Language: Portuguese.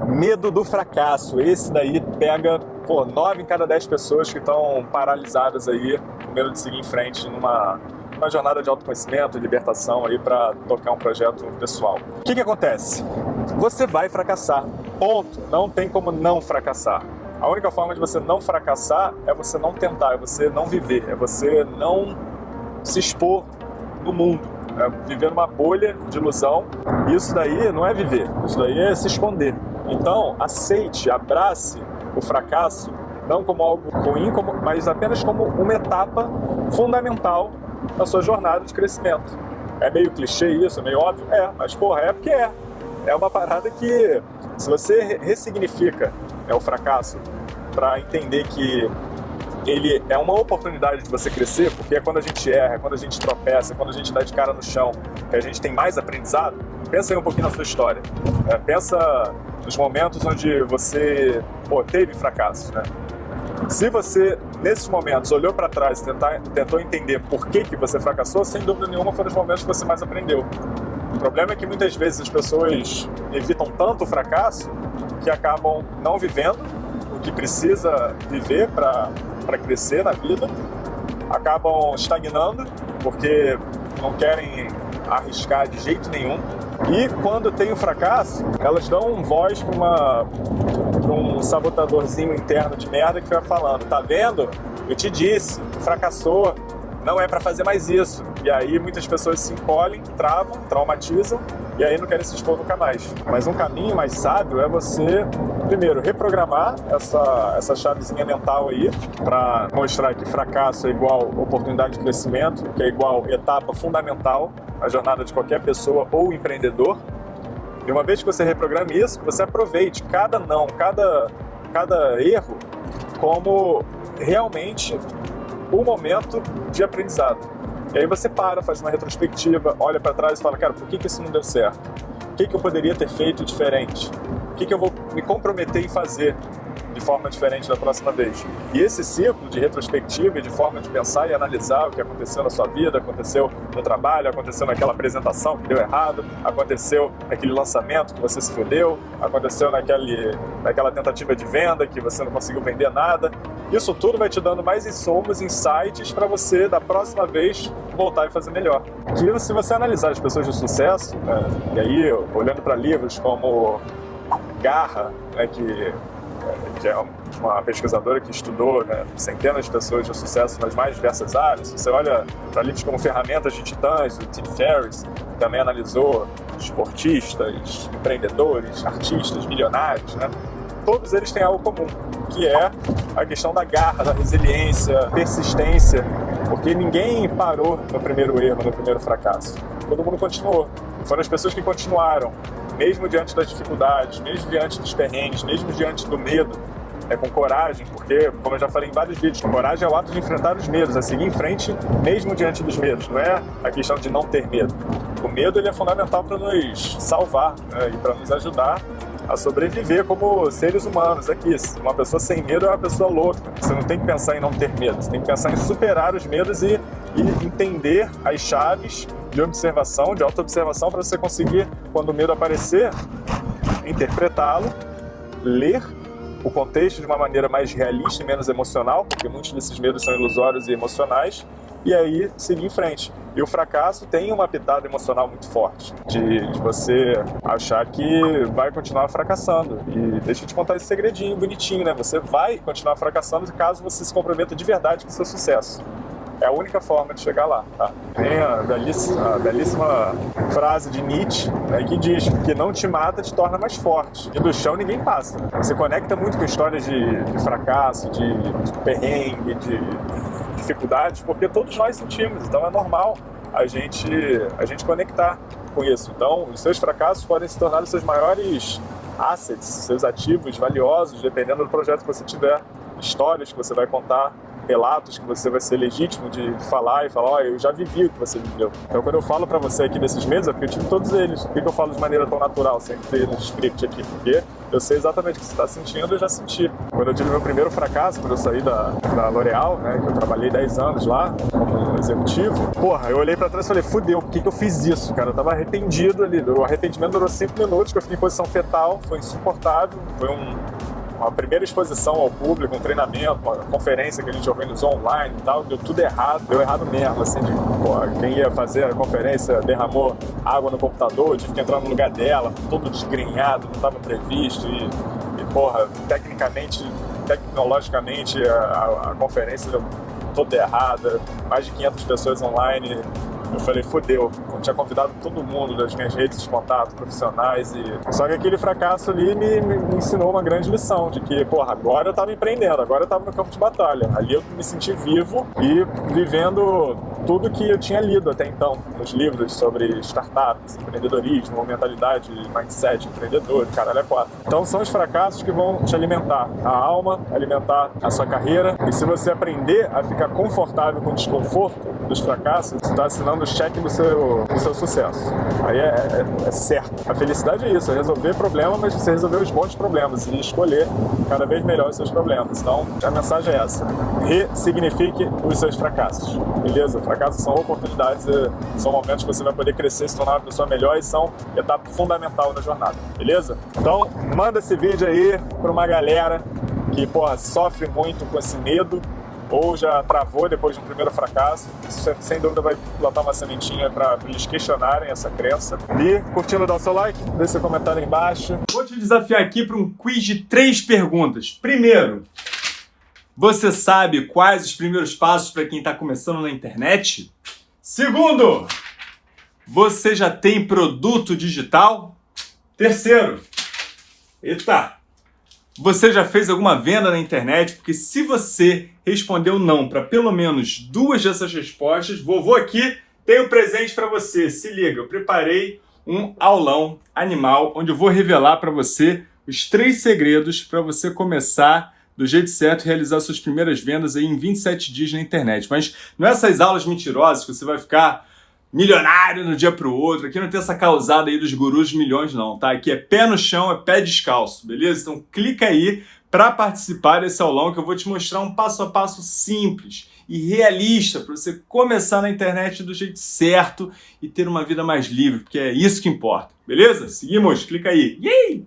Medo do fracasso. Esse daí pega pô, 9 em cada 10 pessoas que estão paralisadas aí, com medo de seguir em frente numa uma jornada de autoconhecimento, libertação aí para tocar um projeto pessoal. O que, que acontece? Você vai fracassar. Ponto. Não tem como não fracassar. A única forma de você não fracassar é você não tentar, é você não viver, é você não se expor no mundo, é viver numa bolha de ilusão. Isso daí não é viver, isso daí é se esconder. Então, aceite, abrace o fracasso, não como algo ruim, como, mas apenas como uma etapa fundamental na sua jornada de crescimento. É meio clichê isso, é meio óbvio? É, mas porra, é porque é. É uma parada que, se você ressignifica é o fracasso para entender que ele é uma oportunidade de você crescer, porque é quando a gente erra, é quando a gente tropeça, é quando a gente dá de cara no chão, que a gente tem mais aprendizado. Pensa aí um pouquinho na sua história. É, pensa nos momentos onde você pô, teve fracasso. Né? Se você, nesses momentos, olhou para trás e tentar, tentou entender por que, que você fracassou, sem dúvida nenhuma foram os momentos que você mais aprendeu. O problema é que muitas vezes as pessoas evitam tanto o fracasso que acabam não vivendo que precisa viver para crescer na vida, acabam estagnando porque não querem arriscar de jeito nenhum. E quando tem o fracasso, elas dão voz para um sabotadorzinho interno de merda que vai falando: tá vendo? Eu te disse, fracassou, não é para fazer mais isso. E aí muitas pessoas se encolhem, travam, traumatizam e aí não querem se expor nunca mais. Mas um caminho mais sábio é você, primeiro, reprogramar essa, essa chavezinha mental aí para mostrar que fracasso é igual oportunidade de crescimento, que é igual etapa fundamental na jornada de qualquer pessoa ou empreendedor. E uma vez que você reprograme isso, você aproveite cada não, cada, cada erro como realmente o momento de aprendizado. E aí você para, faz uma retrospectiva, olha para trás e fala, cara, por que, que isso não deu certo? O que, que eu poderia ter feito diferente? O que, que eu vou me comprometer em fazer de forma diferente da próxima vez. E esse ciclo de retrospectiva e de forma de pensar e analisar o que aconteceu na sua vida, aconteceu no trabalho, aconteceu naquela apresentação que deu errado, aconteceu naquele lançamento que você se fudeu, aconteceu naquele, naquela tentativa de venda que você não conseguiu vender nada. Isso tudo vai te dando mais insumos, insights para você, da próxima vez, voltar e fazer melhor. Que se você analisar as pessoas de sucesso, né, e aí olhando para livros como Garra, né, que que é uma pesquisadora que estudou né, centenas de pessoas de sucesso nas mais diversas áreas. Você olha para livros como Ferramentas de Titãs, do Tim Ferriss, que também analisou esportistas, empreendedores, artistas, milionários, né? todos eles têm algo comum, que é a questão da garra, da resiliência, persistência, porque ninguém parou no primeiro erro, no primeiro fracasso. Todo mundo continuou. Foram as pessoas que continuaram, mesmo diante das dificuldades, mesmo diante dos perrengues, mesmo diante do medo, é com coragem, porque, como eu já falei em vários vídeos, coragem é o ato de enfrentar os medos, é seguir em frente mesmo diante dos medos, não é a questão de não ter medo. O medo ele é fundamental para nos salvar né, e para nos ajudar a sobreviver como seres humanos aqui. Uma pessoa sem medo é uma pessoa louca. Você não tem que pensar em não ter medo, você tem que pensar em superar os medos e, e entender as chaves de observação, de auto-observação, para você conseguir, quando o medo aparecer, interpretá-lo, ler o contexto de uma maneira mais realista e menos emocional, porque muitos desses medos são ilusórios e emocionais, e aí seguir em frente. E o fracasso tem uma pitada emocional muito forte, de, de, você achar que vai continuar fracassando. E deixa eu te contar esse segredinho bonitinho, né? Você vai continuar fracassando caso você se comprometa de verdade com o seu sucesso. É a única forma de chegar lá, tá? Tem a belíssima, a belíssima frase de Nietzsche né, que diz que não te mata te torna mais forte. E do chão ninguém passa. Você conecta muito com histórias de, de fracasso, de, de perrengue, de dificuldades, porque todos nós sentimos, então é normal a gente, a gente conectar com isso. Então, os seus fracassos podem se tornar os seus maiores assets, seus ativos valiosos, dependendo do projeto que você tiver, histórias que você vai contar, relatos que você vai ser legítimo de, falar e falar, ó, oh, eu já vivi o que você viveu. Então quando eu falo para você aqui desses meses, é porque eu tive todos eles. Por que eu falo de maneira tão natural, sem ter no script aqui? Porque eu sei exatamente o que você está sentindo, eu já senti. Quando eu tive meu primeiro fracasso, quando eu saí da, da L'Oréal, né, que eu trabalhei 10 anos lá, como executivo, porra, eu olhei pra trás e falei, fudeu, por que, que eu fiz isso, cara? Eu tava arrependido ali. O arrependimento durou cinco minutos, que eu fiquei em posição fetal, foi insuportável, foi um, uma primeira exposição ao público, um treinamento, uma conferência que a gente organizou online e tal, deu tudo errado, deu errado mesmo, assim, de, quem ia fazer a conferência derramou água no computador, tive que entrar no lugar dela, todo desgrenhado, não estava previsto e, e, porra, tecnicamente, tecnologicamente a, a, a conferência deu toda errada, mais de 500 pessoas online, eu falei, fodeu. Eu tinha convidado todo mundo das minhas redes de contato profissionais e... Só que aquele fracasso ali me, me ensinou uma grande lição de que, porra, agora eu tava empreendendo, agora eu tava no campo de batalha. Ali eu me senti vivo e vivendo tudo que eu tinha lido até então nos livros sobre startups, empreendedorismo, mentalidade, mindset, empreendedor, caralho é quatro. Então são os fracassos que vão te alimentar a alma, alimentar a sua carreira e se você aprender a ficar confortável com o desconforto dos fracassos, você está assinando o cheque do seu, do seu sucesso. Aí é, é, é, certo. A felicidade é isso, é resolver problema, mas você resolver os bons problemas e escolher cada vez melhor os seus problemas. Então a mensagem é essa, ressignifique os seus fracassos, beleza? Fracassos são oportunidades, são momentos que você vai poder crescer, se tornar uma pessoa melhor e são etapa fundamental na jornada, beleza? Então, manda esse vídeo aí para uma galera que, porra, sofre muito com esse medo ou já travou depois de um primeiro fracasso. Isso, sem dúvida, vai plantar uma sementinha para eles questionarem essa crença. E, curtindo, dá o seu like, deixe seu comentário aí embaixo. Vou te desafiar aqui para um quiz de três perguntas. Primeiro, você sabe quais os primeiros passos para quem está começando na internet? Segundo, você já tem produto digital? Terceiro, eita, você já fez alguma venda na internet? Porque se você respondeu não para pelo menos duas dessas respostas, vovô aqui tem um presente para você. Se liga, eu preparei um aulão animal onde eu vou revelar para você os três segredos para você começar do jeito certo realizar suas primeiras vendas aí em 27 dias na internet. Mas não é essas aulas mentirosas que você vai ficar milionário no dia para o outro. Aqui não tem essa causada aí dos gurus de milhões não, tá? Aqui é pé no chão, é pé descalço, beleza? Então clica aí para participar desse aulão que eu vou te mostrar um passo a passo simples e realista para você começar na internet do jeito certo e ter uma vida mais livre, porque é isso que importa, beleza? Seguimos, clica aí. Yay!